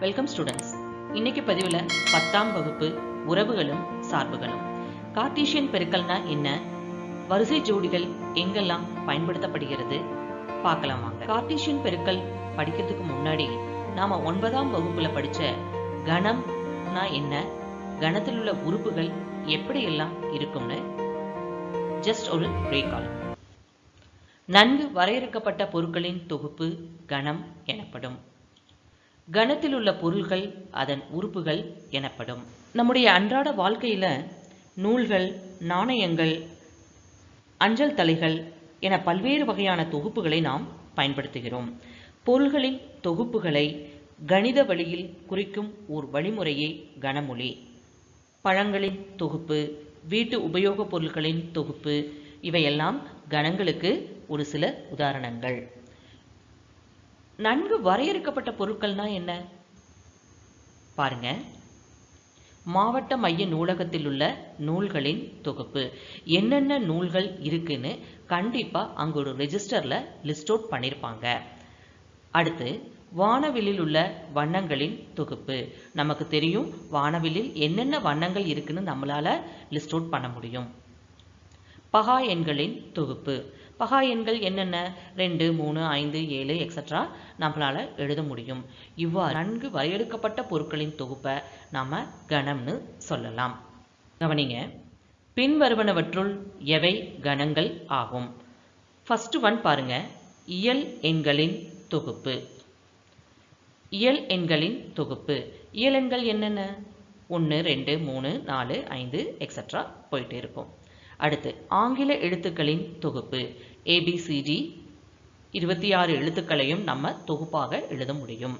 Welcome students இன்னைக்கு பதிவில் பத்தாம் வகுப்பு உறவுகளும் சார்புகளும். கார்டீஷியன் பெருக்கல்னா என்ன? வரிசை ஜோடிகள் எங்கெல்லாம் பயன்படுத்தப்படுகிறது? பார்க்கலாம் வாங்க. கார்டீஷியன் பெருக்கல் படிக்கிறதுக்கு முன்னாடி நாம ஒன்பதாம் வகுப்புல படிச்ச கணம்னா என்ன? கணத்தில் உள்ள உறுப்புகள் எப்படியெல்லாம் இருக்கும்னு ஜஸ்ட் ஒரு ரீகால் நன்கு வரையறுக்கப்பட்ட பொருட்களின் தொகுப்பு கணம் எனப்படும். கணத்தில் உள்ள பொருள்கள் அதன் உறுப்புகள் எனப்படும். நம்முடைய அன்றாட வாழ்க்கையில் நூல்கள் நாணயங்கள் அஞ்சல் தலைகள் என பல்வேறு வகையான தொகுப்புகளை நாம் பயன்படுத்துகிறோம். பொருள்களின் தொகுப்புகளை கணித வழியில் குறிக்கும் ஓர் வழிமுறையே கனமொழி. பழங்களின் தொகுப்பு வீட்டு உபயோகப் பொருட்களின் தொகுப்பு இவையெல்லாம் கணங்களுக்கு ஒரு சில உதாரணங்கள். நன்கு வரையறுக்கப்பட்ட பொருட்கள்னா என்ன? பாருங்க. மாவட்ட மைய நூலகத்தில் உள்ள நூல்களின் தொகுப்பு. என்னென்ன நூல்கள் இருக்குன்னு கண்டிப்பாக அங்கே ஒரு ரெஜிஸ்டரில் லிஸ்ட் அவுட் பண்ணியிருப்பாங்க அடுத்து வானவில்லில் உள்ள வண்ணங்களின் தொகுப்பு. நமக்கு தெரியும் வானவில்லில் என்னென்ன வண்ணங்கள் இருக்குன்னு நம்மளால் லிஸ்ட் அவுட் பண்ண முடியும். பகா எண்களின் தொகுப்பு. பகா எண்கள் என்னென்ன? ரெண்டு மூணு ஐந்து ஏழு எக்ஸட்ரா நம்மளால் எழுத முடியும். இவ்வாறு நன்கு வரையறுக்கப்பட்ட பொருட்களின் தொகுப்பை நாம் கணம்னு சொல்லலாம். கவனிங்க. பின்வருவனவற்றுள் எவை கணங்கள் ஆகும்? ஃபஸ்ட்டு ஒன் பாருங்க. இயல் எண்களின் தொகுப்பு. இயல் எண்களின் தொகுப்பு. இயல் எண்கள் என்னென்ன? ஒன்று ரெண்டு மூணு நாலு ஐந்து எக்ஸட்ரா போயிட்டு இருக்கும். அடுத்து ஆங்கில எழுத்துக்களின் தொகுப்பு. ஏபிசிடி இருபத்தி ஆறு எழுத்துக்களையும் நம்ம தொகுப்பாக எழுத முடியும்.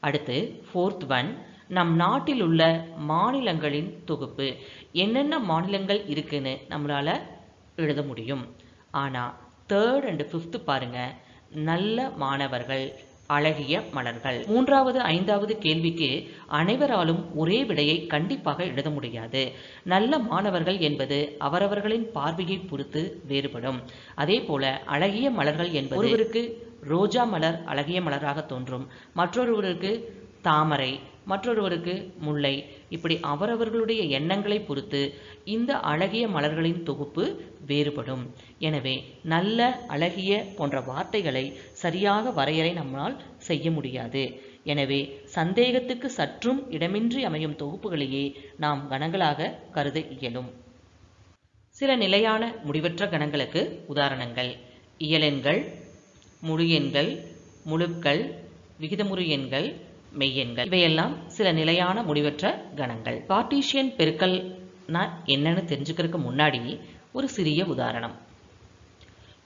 அடுத்து ஃபோர்த் ஒன் நம் நாட்டில் உள்ள மாநிலங்களின் தொகுப்பு. என்னென்ன மாநிலங்கள் இருக்குன்னு நம்மளால் எழுத முடியும். ஆனால் தேர்ட் அண்ட் ஃபிஃப்த் பாருங்க நல்ல மாணவர்கள். அழகிய மலர்கள். மூன்றாவது ஐந்தாவது கேள்விக்கு அனைவராலும் ஒரே விடையை கண்டிப்பாக எழுத முடியாது. நல்ல மாணவர்கள் என்பது அவரவர்களின் பார்வையை பொறுத்து வேறுபடும். அதே போல அழகிய மலர்கள் என்பது ஒருவருக்கு ரோஜா மலர் அழகிய மலராக தோன்றும். மற்றொருவருக்கு தாமரை மற்றொருவருக்கு முல்லை. இப்படி அவரவர்களுடைய எண்ணங்களை பொறுத்து இந்த அழகிய மலர்களின் தொகுப்பு வேறுபடும். எனவே நல்ல அழகிய போன்ற வார்த்தைகளை சரியாக வரையறை நம்மால் செய்ய முடியாது. எனவே சந்தேகத்துக்கு சற்றும் இடமின்றி அமையும் தொகுப்புகளையே நாம் கணங்களாக கருத இயலும். சில நிலையான முடிவற்ற கணங்களுக்கு உதாரணங்கள். இயலெண்கள் முழு எண்கள் முழுக்கள் விகிதமுறு எண்கள் மெய்யெண்கள். இவையெல்லாம் சில நிலையான முடிவற்ற கணங்கள். கார்டீஷியன் பெருக்கல்னா என்னன்னு தெரிஞ்சுக்கிறதுக்கு முன்னாடி ஒரு சிறிய உதாரணம்.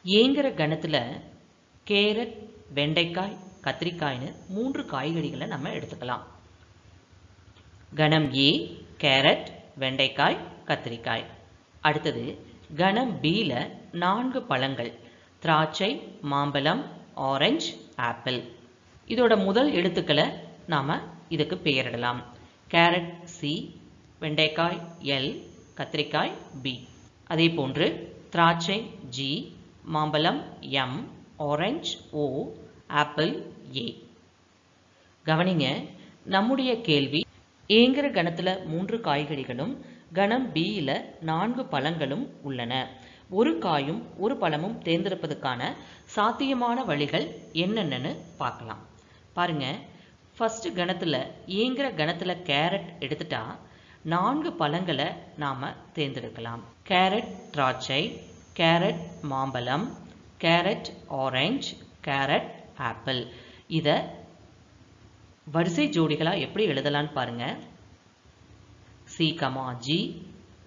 ஏங்கிற கணத்தில் கேரட் வெண்டைக்காய் கத்திரிக்காய்னு மூன்று காய்கறிகளை நம்ம எடுத்துக்கலாம். கணம் ஏ கேரட் வெண்டைக்காய் கத்திரிக்காய். அடுத்தது கணம் பியில் நான்கு பழங்கள். திராட்சை மாம்பழம் ஆரஞ்சு ஆப்பிள். இதோட முதல் எழுத்துக்களை நாம் இதுக்கு பெயரிடலாம். கேரட் சி வெண்டைக்காய் எல் கத்திரிக்காய் பி அதே போன்று திராட்சை ஜி மாம்பழம் M orange O apple A கவனிங்க நம்முடைய கேள்வி ஏங்கிற கணத்தில் மூன்று காய்கறிகளும் கணம் பியில் நான்கு பழங்களும் உள்ளன. ஒரு காயும் ஒரு பழமும் தேர்ந்தெடுப்பதற்கான சாத்தியமான வழிகள் என்னென்னு பார்க்கலாம். பாருங்க ஃபஸ்ட்டு கணத்தில் ஈங்கிற கணத்தில் கேரட் எடுத்துட்டா நான்கு பழங்களை நாம் தேர்ந்தெடுக்கலாம். கேரட் திராட்சை கேரட் மாம்பழம் கேரட் ஆரஞ்சு கேரட் ஆப்பிள் இதை வரிசை ஜோடிகளாக எப்படி எழுதலான்னு பாருங்கள் C comma G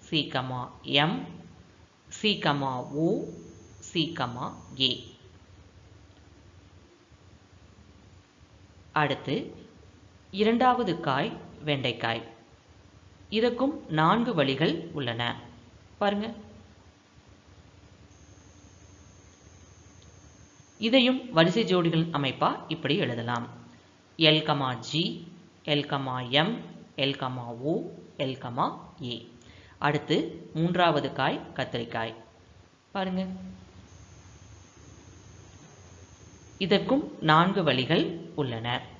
C comma M C comma O C comma A அடுத்து இரண்டாவது காய் வெண்டைக்காய். இதற்கும் நான்கு வழிகள் உள்ளன. பாருங்க. இதையும் வரிசை ஜோடிகள் அமைப்பா இப்படி எழுதலாம். L comma G L comma M L comma O L comma A அடுத்து மூன்றாவது காய் கத்திரிக்காய். பாருங்க. இதற்கும் நான்கு வழிகள் உள்ளன.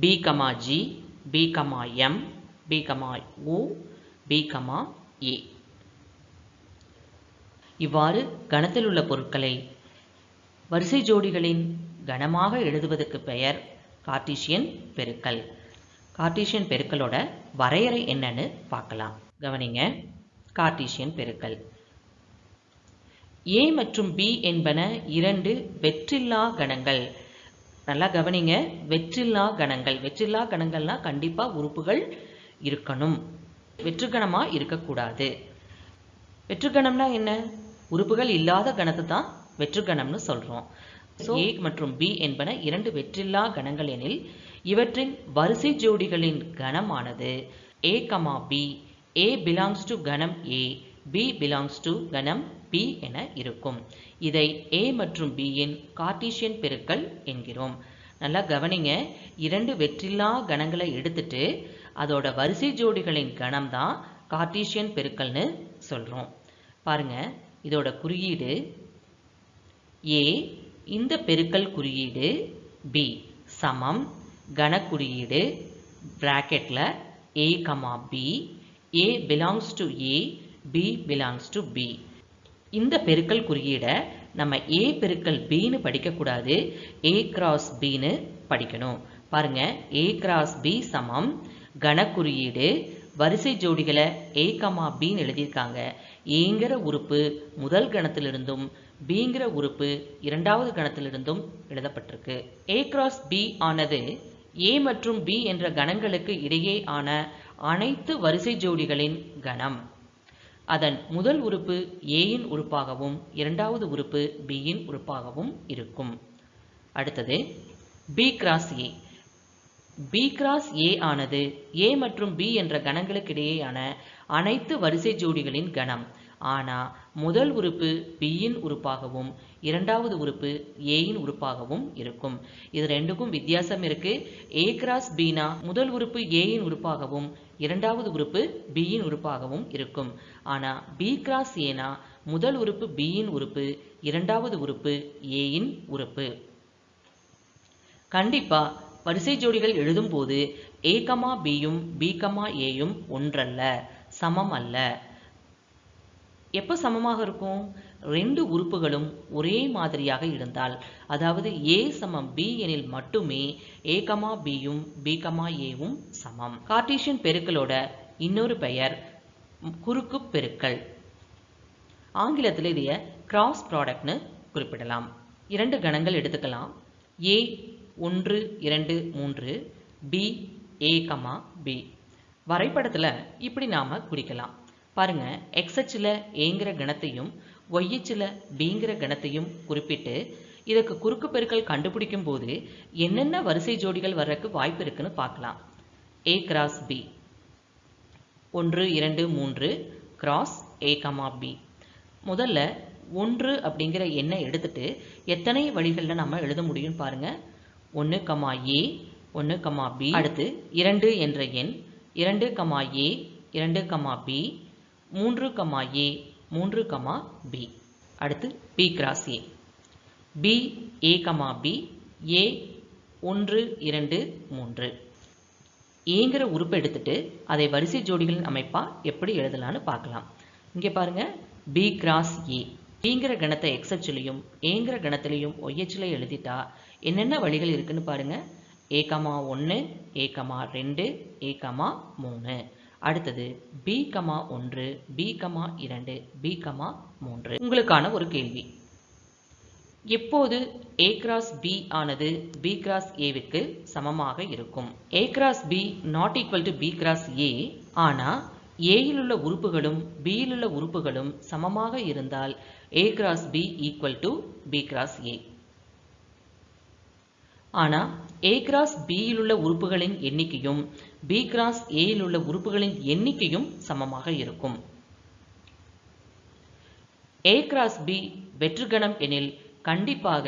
B, G, B, M, B, M B, A. A இவ்வாறு கணத்தில் உள்ள பொருட்களை வரிசை ஜோடிகளின் கணமாக எழுதுவதற்கு பெயர் கார்டீசியன் பெருக்கல். கார்டீசியன் பெருக்கலோட வரையறை என்னன்னு பார்க்கலாம். கவனிங்க. கார்டீசியன் பெருக்கல். ஏ மற்றும் பி என்பன இரண்டு வெற்றில்லா கணங்கள். நல்லா கவனிங்க. வெற்றில்லா கணங்கள். வெற்றில்லா கணங்கள்னா கண்டிப்பா உறுப்புகள் இருக்கணும். வெற்றுக்கணமா இருக்கக்கூடாது. வெற்றுக்கணம்னா என்ன? உறுப்புகள் இல்லாத கணத்தை தான் வெற்றுக்கணம்னு சொல்றோம். ஏ மற்றும் பி என்பன இரண்டு வெற்றில்லா கணங்கள் எனில் இவற்றின் வரிசை ஜோடிகளின் கணமானது. A comma B A belongs to கணம் ஏ பி பிலாங்ஸ் டு கணம் பி என இருக்கும். இதை ஏ மற்றும் பியின் கார்டீசியன் பெருக்கல் என்கிறோம். நல்லா கவனிங்க. இரண்டு வெற்றில்லா கணங்களை எடுத்துட்டு அதோட வரிசை ஜோடிகளின் கணம் தான் கார்டீசியன் பெருக்கல்னு சொல்கிறோம் பாருங்க இதோட குறியீடு ஏ இந்த பெருக்கல் குறியீடு பி சமம். கன குறியீடு A comma B A belongs to A B belongs to B இந்த பெருக்கல் குறியீடை நம்ம ஏ பெருக்கல் பின்னு படிக்கக்கூடாது ஏ கிராஸ் பின்னு படிக்கணும். பாருங்க ஏ கிராஸ் பி சமம். கணக்குறியீடு வரிசை ஜோடிகளை ஏ கமா பின்னு எழுதியிருக்காங்க. ஏங்கிற உறுப்பு முதல் கணத்திலிருந்தும் பிங்கிற உறுப்பு இரண்டாவது கணத்திலிருந்தும் எழுதப்பட்டிருக்கு. ஏ கிராஸ் பி ஆனது ஏ மற்றும் பி என்ற கணங்களுக்கு இடையே ஆன அனைத்து வரிசை ஜோடிகளின் கணம். அதன் முதல் உறுப்பு ஏயின் உறுப்பாகவும் இரண்டாவது உறுப்பு பியின் உறுப்பாகவும் இருக்கும். அடுத்தது B cross A B cross A ஆனது ஏ மற்றும் பி என்ற கணங்களுக்கிடையேயான அனைத்து வரிசை ஜோடிகளின் கணம். ஆனால் முதல் உறுப்பு பியின் உறுப்பாகவும் இரண்டாவது உறுப்பு ஏயின் உறுப்பாகவும் இருக்கும். இது ரெண்டுக்கும் வித்தியாசம் இருக்கு. ஏ கிராஸ் பீனா முதல் உறுப்பு ஏயின் உறுப்பாகவும் இரண்டாவது உறுப்பு பியின் உறுப்பாகவும் இருக்கும். ஆனால் பி கிராஸ் ஏனா முதல் உறுப்பு பியின் உறுப்பு இரண்டாவது உறுப்பு ஏயின் உறுப்பு. கண்டிப்பா வரிசை ஜோடிகள் எழுதும்போது ஏ கமா பியும் பி கமா ஏயும் ஒன்றல்ல சமம் அல்ல. எப்போ சமமாக இருக்கும்? ரெண்டு உறுப்புகளும் ஒரே மாதிரியாக இருந்தால். அதாவது ஏ சமம் பி எனில் மட்டுமே ஏ கமா பியும் பி கமா ஏவும் சமம். கார்டீஷியன் பெருக்களோட இன்னொரு பெயர் குறுக்கு பெருக்கள். ஆங்கிலத்தில் இதைய கிராஸ் ப்ராடக்ட்னு குறிப்பிடலாம். இரண்டு கணங்கள் எடுத்துக்கலாம். ஏ ஒன்று இரண்டு மூன்று பி ஏ கமா பி வரைபடத்தில் இப்படி நாம் குறிக்கலாம். பாருங்க எக்ஸ் அச்சில் ஏங்கிற கணத்தையும் ஒய் அச்சில் பிங்கிற கணத்தையும் குறிப்பிட்டு இதுக்கு குறுக்கு பெருக்கல் கண்டுபிடிக்கும் போது என்னென்ன வரிசை ஜோடிகள் வர்றதுக்கு வாய்ப்பு இருக்குன்னு பார்க்கலாம். ஏ கிராஸ் பி ஒன்று இரண்டு மூன்று கிராஸ் ஏ கமா பி முதல்ல ஒன்று அப்படிங்கிற எண்ணை எடுத்துட்டு எத்தனை வழிகளில் நம்ம எழுத முடியும் பாருங்க. ஒன்று கமா ஏ ஒன்று கமா பி அடுத்து இரண்டு என்ற எண் இரண்டு கமா ஏ இரண்டு கமா பி மூன்று கமா ஏ மூன்று கமா பி. அடுத்து B cross A. B A comma B A ஒன்று இரண்டு மூன்று. ஏங்கிற உறுப்பை எடுத்துட்டு அதை வரிசை ஜோடிகளின் அமைப்பாக எப்படி எழுதலாம்னு பார்க்கலாம். இங்கே பாருங்கள் பி கிராஸ் ஏ பிங்கிற கணத்தை எக்ஸ் அச்சிலையும் ஏங்கிற கணத்திலையும் ஒய்யச்சில எழுதிட்டா என்னென்ன வழிகள் இருக்குன்னு பாருங்க. ஏ கமா ஒன்று ஏ கமா ரெண்டு ஏ கமா மூணு அடுத்தது பி கமா ஒன்று பி கமா இரண்டு பி கமா மூன்று. உங்களுக்கான ஒரு கேள்வி. எப்போது ஏ கிராஸ் பி ஆனது பி கிராஸ் ஏவுக்கு சமமாக இருக்கும்? A cross B not equal to B cross A ஆனால் ஏயில் உள்ள உறுப்புகளும் பியில் உள்ள உறுப்புகளும் சமமாக இருந்தால் A cross B equal to B cross A ஆனால் ஏ கிராஸ் பியில் உள்ள உறுப்புகளின் எண்ணிக்கையும் பி கிராஸ் ஏயில் உள்ள உறுப்புகளின் எண்ணிக்கையும் சமமாக இருக்கும். ஏ கிராஸ் பி வெற்றுகணம் எனில் கண்டிப்பாக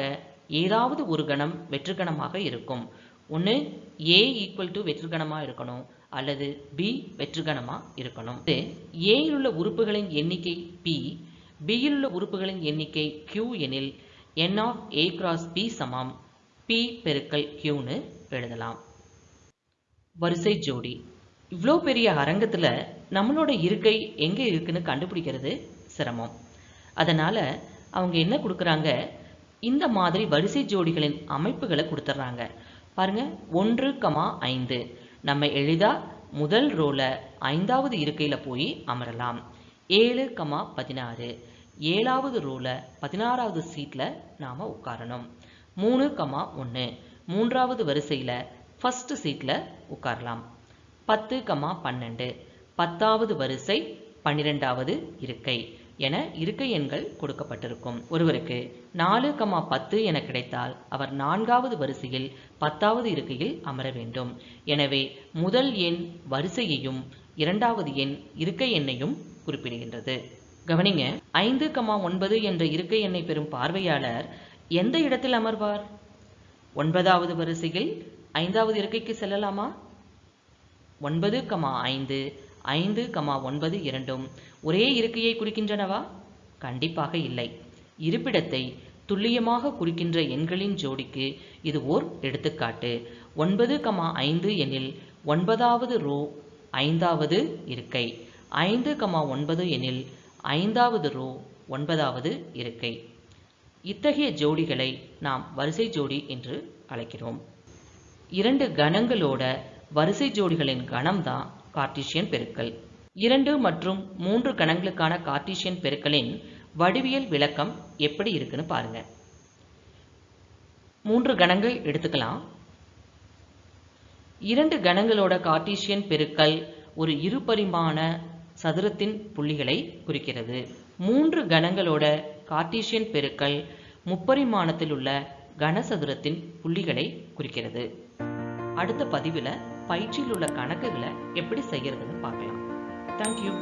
ஏதாவது ஒரு கணம் வெற்றுகணமாக இருக்கும். ஒன்று ஏ ஈக்குவல் டு வெற்றுகணமாக இருக்கணும் அல்லது பி வெற்றுகணமாக இருக்கணும். ஏயில் உள்ள உறுப்புகளின் எண்ணிக்கை பி பியில் உள்ள உறுப்புகளின் எண்ணிக்கை கியூ எனில் n of A cross B சமம். பி பெருக்கல் கியூன்னு எழுதலாம். வரிசை ஜோடி. இவ்வளோ பெரிய அரங்கத்தில் நம்மளோட இருக்கை எங்கே இருக்குன்னு கண்டுபிடிக்கிறது சிரமம். அதனால் அவங்க என்ன கொடுக்குறாங்க? இந்த மாதிரி வரிசை ஜோடிகளின் அமைப்புகளை கொடுத்துட்றாங்க. பாருங்க ஒன்று கமா ஐந்து. நம்ம எளிதாக முதல் ரோவில் ஐந்தாவது இருக்கையில் போய் அமரலாம். ஏழு கமா பதினாறு. ஏழாவது ரோவில் பதினாறாவது சீட்டில் நாம் உட்காரணும். மூணு கமா ஒன்று மூன்றாவது வரிசையில் ஃபஸ்ட்டு சீட்டில் உட்காரலாம். பத்து கமா பன்னெண்டு. பத்தாவது வரிசை பன்னிரெண்டாவது இருக்கை என இருக்கை எண்கள் கொடுக்கப்பட்டிருக்கும். ஒருவருக்கு நாலு கமா பத்து என கிடைத்தால் அவர் நான்காவது வரிசையில் பத்தாவது இருக்கையில் அமர வேண்டும். எனவே முதல் எண் வரிசையையும் இரண்டாவது எண் இருக்கை எண்ணையும் குறிப்பிடுகின்றது. கவனிங்க ஐந்து கமா ஒன்பது என்ற இருக்கை எண்ணை பெறும் பார்வையாளர் எந்த இடத்தில் அமர்வார்? ஒன்பதாவது வரிசையில் ஐந்தாவது இருக்கைக்கு செல்லலாமா? ஒன்பது கமா ஐந்து ஐந்து கமா ஒன்பது இரண்டும் ஒரே இருக்கையை குறிக்கின்றனவா? கண்டிப்பாக இல்லை. இருப்பிடத்தை துல்லியமாக குறிக்கின்ற எண்களின் ஜோடிக்கு இது ஓர் எடுத்துக்காட்டு. ஒன்பது கமா ஐந்து எனில் ஒன்பதாவது ரோ ஐந்தாவது இருக்கை. ஐந்து கமா ஒன்பது எனில் ஐந்தாவது ரோ ஒன்பதாவது இருக்கை. இத்தகைய ஜோடிகளை நாம் வரிசை ஜோடி என்று அழைக்கிறோம். இரண்டு கணங்களோட வரிசை ஜோடிகளின் கணம்தான் கார்டீசியன் பெருக்கல். இரண்டு மற்றும் மூன்று கணங்களுக்கான கார்டீசியன் பெருக்கலின் வடிவியல் விளக்கம் எப்படி இருக்குன்னு பாருங்க. மூன்று கணங்கள் எடுத்துக்கலாம். இரண்டு கணங்களோட கார்டீசியன் பெருக்கல் ஒரு இருபரிமாண சதுரத்தின் புள்ளிகளை குறிக்கிறது. மூன்று கணங்களோட கார்ட்டீசியன் பெருக்கல் முப்பரிமாணத்தில் உள்ள கனசதுரத்தின் புள்ளிகளை குறிக்கிறது. அடுத்த பதிவில் பயிற்சியில் உள்ள கணக்குகளை எப்படி செய்யறதுன்னு பார்க்கலாம். தேங்க்யூ